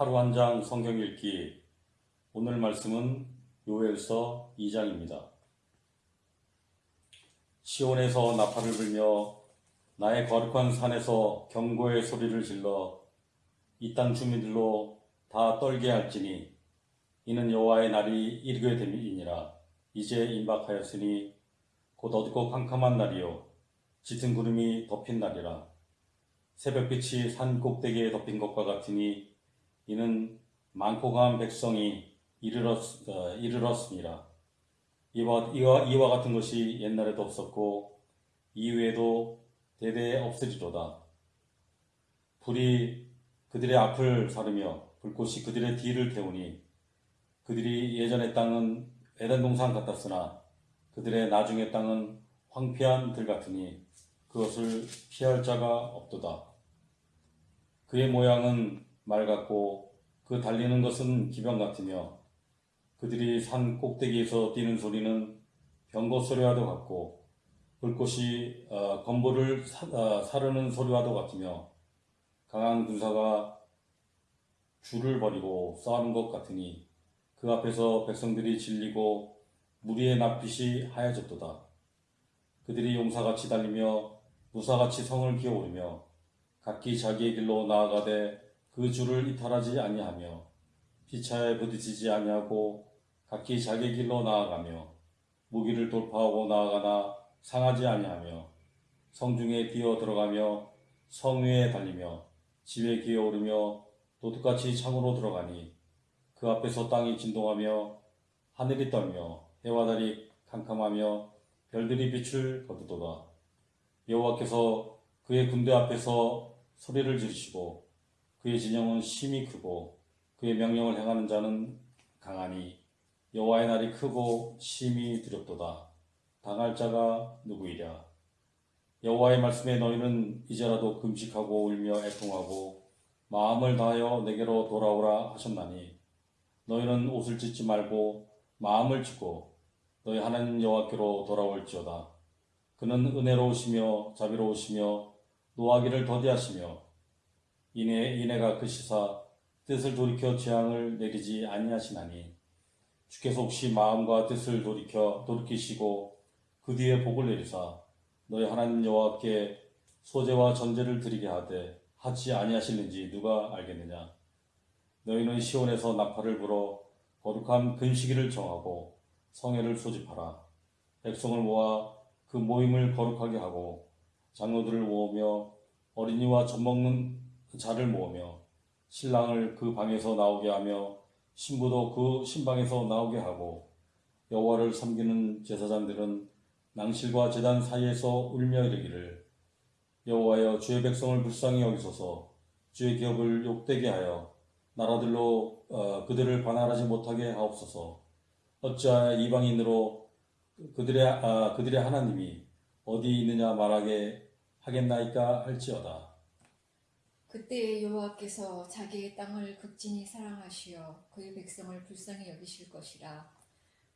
하루 한 장 성경 읽기. 오늘 말씀은 요엘서 2장입니다. 시온에서 나팔을 불며 나의 거룩한 산에서 경고의 소리를 질러 이 땅 주민들로 다 떨게 할지니 이는 여호와의 날이 이르게 됨이니라. 이제 임박하였으니 곧 어둡고 캄캄한 날이요 짙은 구름이 덮인 날이라. 새벽빛이 산 꼭대기에 덮인 것과 같으니 이는 많고 강한 백성이 이르렀, 어, 이르렀습니다. 이와, 이와, 이와 같은 것이 옛날에도 없었고 이후에도 대대에 없으리로다. 불이 그들의 앞을 사르며 불꽃이 그들의 뒤를 태우니 그들이 예전의 땅은 에덴 동산 같았으나 그들의 나중의 땅은 황폐한 들 같으니 그것을 피할 자가 없도다. 그의 모양은 말 같고 그 달리는 것은 기병 같으며 그들이 산 꼭대기에서 뛰는 소리는 병거 소리와도 같고 불꽃이 어, 건보를 사, 어, 사르는 소리와도 같으며 강한 군사가 줄을 버리고 싸우는 것 같으니 그 앞에서 백성들이 질리고 무리의 낯빛이 하얘졌도다. 그들이 용사같이 달리며 무사같이 성을 기어오르며 각기 자기의 길로 나아가되 그 줄을 이탈하지 아니하며 피차에 부딪히지 아니하고 각기 자기 길로 나아가며 무기를 돌파하고 나아가나 상하지 아니하며 성중에 뛰어 들어가며 성 위에 달리며 집에 기어오르며 도둑같이 창으로 들어가니 그 앞에서 땅이 진동하며 하늘이 떨며 해와 달이 캄캄하며 별들이 빛을 거두도다. 여호와께서 그의 군대 앞에서 소리를 지르시고 그의 진영은 심히 크고 그의 명령을 행하는 자는 강하니 여호와의 날이 크고 심히 두렵도다. 당할 자가 누구이랴? 여호와의 말씀에 너희는 이제라도 금식하고 울며 애통하고 마음을 다하여 내게로 돌아오라 하셨나니 너희는 옷을 찢지 말고 마음을 찢고 너희 하나님 여호와께로 돌아올지어다. 그는 은혜로우시며 자비로우시며 노하기를 더디하시며 이내 이내가 그 시사 뜻을 돌이켜 재앙을 내리지 아니하시나니 주께서 혹시 마음과 뜻을 돌이켜 돌이키시고 그 뒤에 복을 내리사 너희 하나님 여호와께 소재와 전제를 드리게 하되 하지 아니하실는지 누가 알겠느냐? 너희는 시온에서 나팔을 불어 거룩한 금식일을 정하고 성회를 소집하라. 백성을 모아 그 모임을 거룩하게 하고 장로들을 모으며 어린이와 젖먹는 자를 모으며 신랑을 그 방에서 나오게 하며 신부도 그 신방에서 나오게 하고 여호와를 섬기는 제사장들은 낭실과 제단 사이에서 울며 이르기를 여호와여 주의 백성을 불쌍히 여기소서 주의 기업을 욕되게 하여 나라들로 어, 그들을 반환하지 못하게 하옵소서 어찌하여 이방인으로 그들의 아, 그들의 하나님이 어디 있느냐 말하게 하겠나이까 할지어다. 그때 여호와께서 자기의 땅을 극진히 사랑하시어 그의 백성을 불쌍히 여기실 것이라.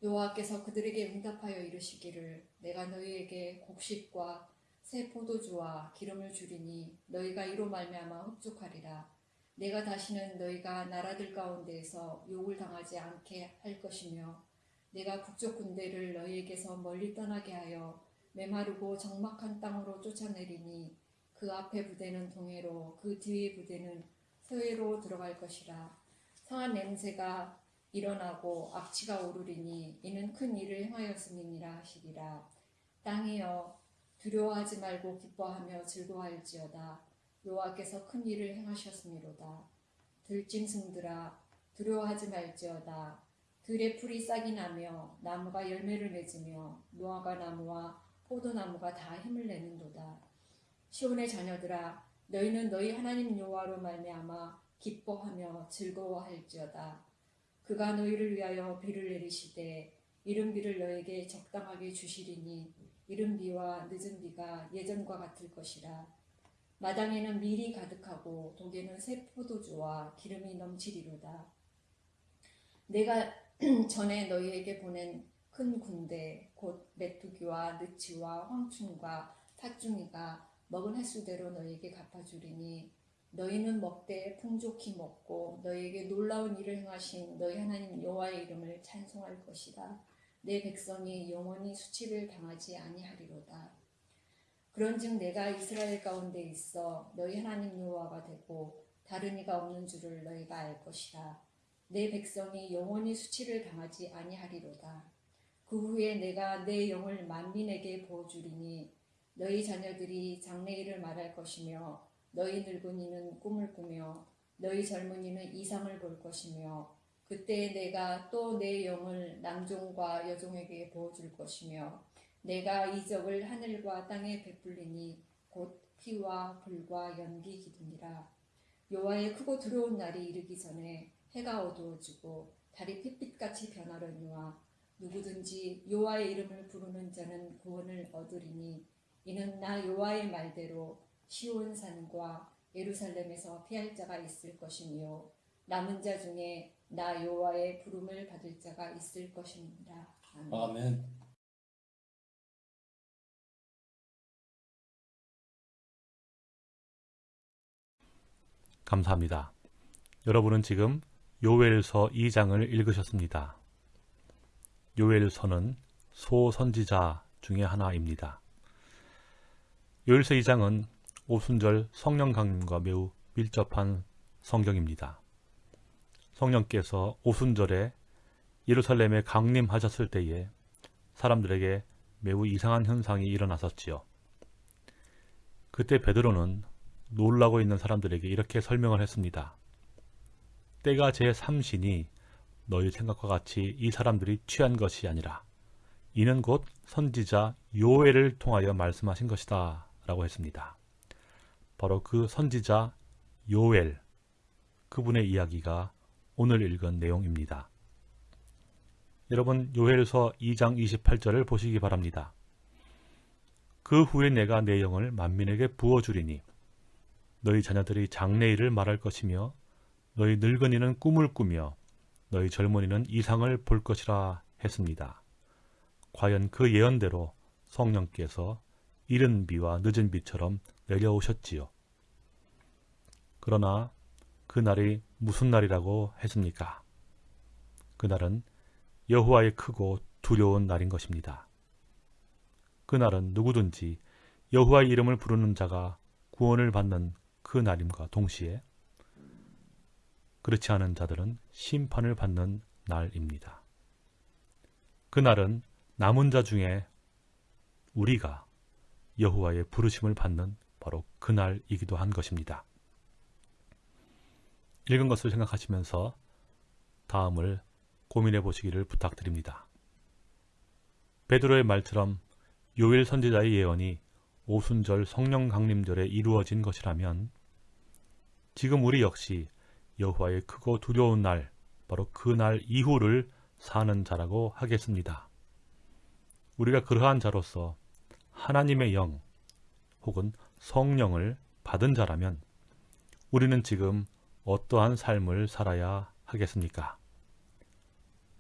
여호와께서 그들에게 응답하여 이르시기를 내가 너희에게 곡식과 새 포도주와 기름을 주리니 너희가 이로 말미암아 흡족하리라. 내가 다시는 너희가 나라들 가운데에서 욕을 당하지 않게 할 것이며 내가 북쪽 군대를 너희에게서 멀리 떠나게 하여 메마르고 적막한 땅으로 쫓아내리니 그 앞에 부대는 동해로 그 뒤에 부대는 서해로 들어갈 것이라. 성한 냄새가 일어나고 악취가 오르리니 이는 큰 일을 행하였음이니라 하시리라. 땅이여 두려워하지 말고 기뻐하며 즐거워할지어다. 여호와께서 큰 일을 행하셨음이로다. 들짐승들아 두려워하지 말지어다. 들의 풀이 싹이 나며 나무가 열매를 맺으며 무화과 나무와 포도나무가 다 힘을 내는도다 시온의 자녀들아 너희는 너희 하나님 여호와로 말미암아 기뻐하며 즐거워할지어다. 그가 너희를 위하여 비를 내리시되 이른 비를 너에게 적당하게 주시리니 이른 비와 늦은 비가 예전과 같을 것이라. 마당에는 밀이 가득하고 독에는 새 포도주와 기름이 넘치리로다. 내가 전에 너희에게 보낸 큰 군대 곧 메뚜기와 느치와 황충과 팥중이가 먹은 횟수대로 너희에게 갚아주리니 너희는 먹되 풍족히 먹고 너희에게 놀라운 일을 행하신 너희 하나님 여호와의 이름을 찬송할 것이다. 내 백성이 영원히 수치를 당하지 아니하리로다. 그런즉 내가 이스라엘 가운데 있어 너희 하나님 여호와가 되고 다른 이가 없는 줄을 너희가 알 것이라. 내 백성이 영원히 수치를 당하지 아니하리로다. 그 후에 내가 내 영을 만민에게 부어주리니 너희 자녀들이 장래일을 말할 것이며 너희 늙은이는 꿈을 꾸며 너희 젊은이는 이상을 볼 것이며 그때 내가 또 내 영을 남종과 여종에게 부어줄 것이며 내가 이적을 하늘과 땅에 베풀리니 곧 피와 불과 연기 기둥이라. 여호와의 크고 두려운 날이 이르기 전에 해가 어두워지고 달이 핏빛같이 변하려니와 누구든지 여호와의 이름을 부르는 자는 구원을 얻으리니 이는 나 여호와의 말대로 시온 산과 예루살렘에서 피할 자가 있을 것이며 남은 자 중에 나 여호와의 부름을 받을 자가 있을 것입니다. 아멘. 아멘. 감사합니다. 여러분은 지금 요엘서 2장을 읽으셨습니다. 요엘서는 소선지자 중의 하나입니다. 요엘서 2장은 오순절 성령 강림과 매우 밀접한 성경입니다. 성령께서 오순절에 예루살렘에 강림하셨을 때에 사람들에게 매우 이상한 현상이 일어났었지요. 그때 베드로는 놀라고 있는 사람들에게 이렇게 설명을 했습니다. 때가 제3신이 너희 생각과 같이 이 사람들이 취한 것이 아니라 이는 곧 선지자 요엘을 통하여 말씀하신 것이다 라고 했습니다. 바로 그 선지자 요엘 그분의 이야기가 오늘 읽은 내용입니다. 여러분 요엘서 2장 28절을 보시기 바랍니다. 그 후에 내가 내 영을 만민에게 부어주리니 너희 자녀들이 장래일을 말할 것이며 너희 늙은이는 꿈을 꾸며 너희 젊은이는 이상을 볼 것이라 했습니다. 과연 그 예언대로 성령께서 이른 비와 늦은 비처럼 내려오셨지요. 그러나 그날이 무슨 날이라고 했습니까? 그날은 여호와의 크고 두려운 날인 것입니다. 그날은 누구든지 여호와의 이름을 부르는 자가 구원을 받는 그 날임과 동시에 그렇지 않은 자들은 심판을 받는 날입니다. 그날은 남은 자 중에 우리가 여호와의 부르심을 받는 바로 그날이기도 한 것입니다. 읽은 것을 생각하시면서 다음을 고민해 보시기를 부탁드립니다. 베드로의 말처럼 요일 선지자의 예언이 오순절 성령 강림절에 이루어진 것이라면 지금 우리 역시 여호와의 크고 두려운 날 바로 그 날 이후를 사는 자라고 하겠습니다. 우리가 그러한 자로서 하나님의 영 혹은 성령을 받은 자라면 우리는 지금 어떠한 삶을 살아야 하겠습니까?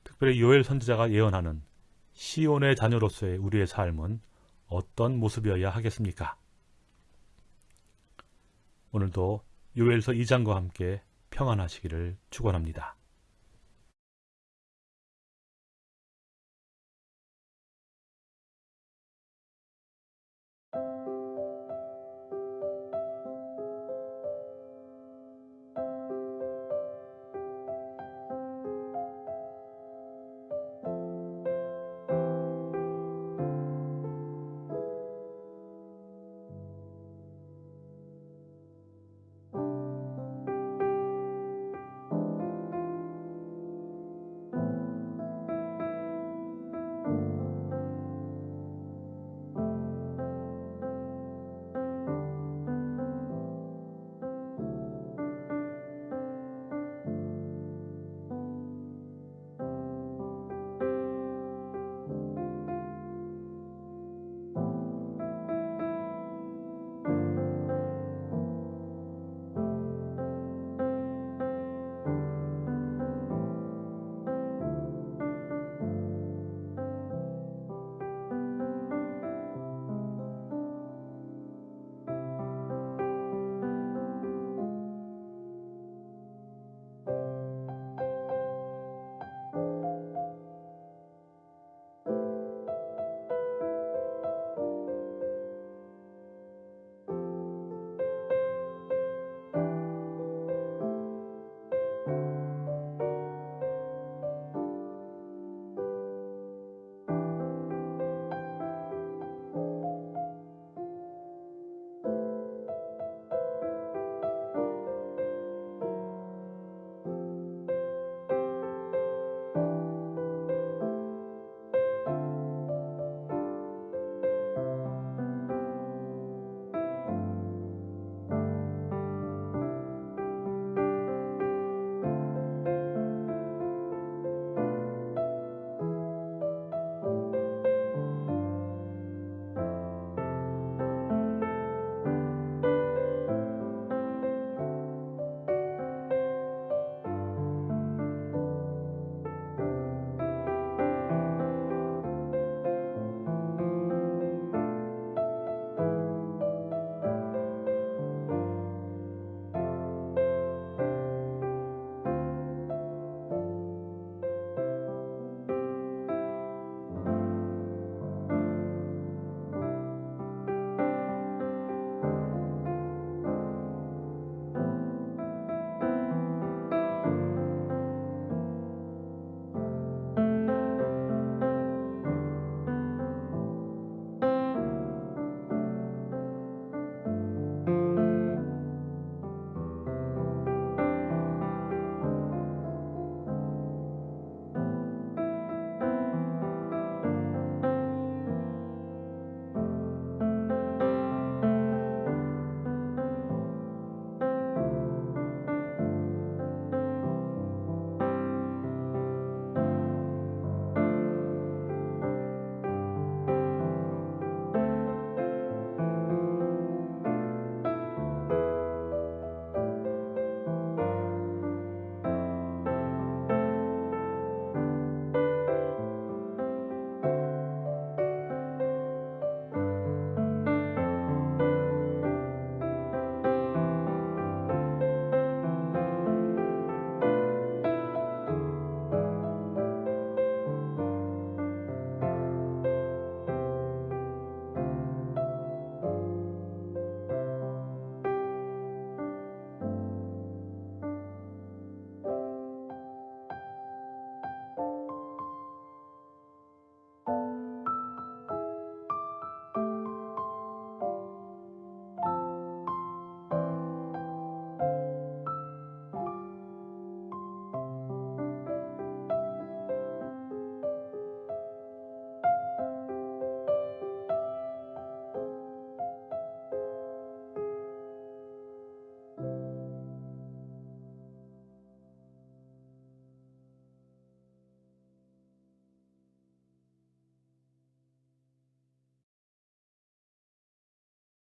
특별히 요엘 선지자가 예언하는 시온의 자녀로서의 우리의 삶은 어떤 모습이어야 하겠습니까? 오늘도 요엘서 2장과 함께 평안하시기를 축원합니다.